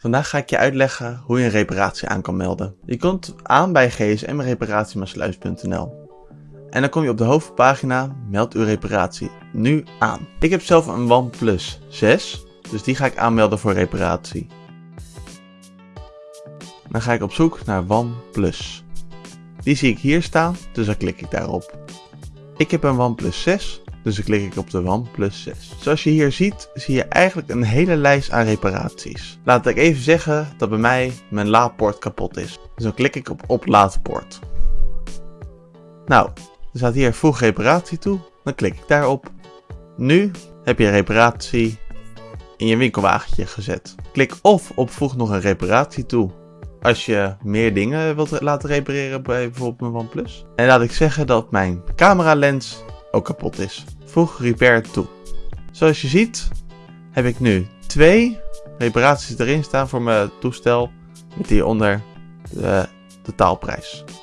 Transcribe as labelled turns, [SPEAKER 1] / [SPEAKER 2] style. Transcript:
[SPEAKER 1] Vandaag ga ik je uitleggen hoe je een reparatie aan kan melden. Je komt aan bij gsmreparatiemaassluis.nl en dan kom je op de hoofdpagina Meld uw reparatie nu aan. Ik heb zelf een OnePlus 6, dus die ga ik aanmelden voor reparatie. Dan ga ik op zoek naar OnePlus. Die zie ik hier staan, dus dan klik ik daarop. Ik heb een OnePlus 6, dus dan klik ik op de OnePlus 6. Zoals je hier ziet, zie je eigenlijk een hele lijst aan reparaties. Laat ik even zeggen dat bij mij mijn laadpoort kapot is. Dus dan klik ik op oplaadpoort. Nou, er staat hier voeg reparatie toe. Dan klik ik daarop. Nu heb je reparatie in je winkelwagentje gezet. Klik of op voeg nog een reparatie toe als je meer dingen wilt laten repareren bij bijvoorbeeld mijn OnePlus. En laat ik zeggen dat mijn camera lens ook kapot is. Voeg repair toe. Zoals je ziet heb ik nu twee reparaties erin staan voor mijn toestel met hieronder de totaalprijs.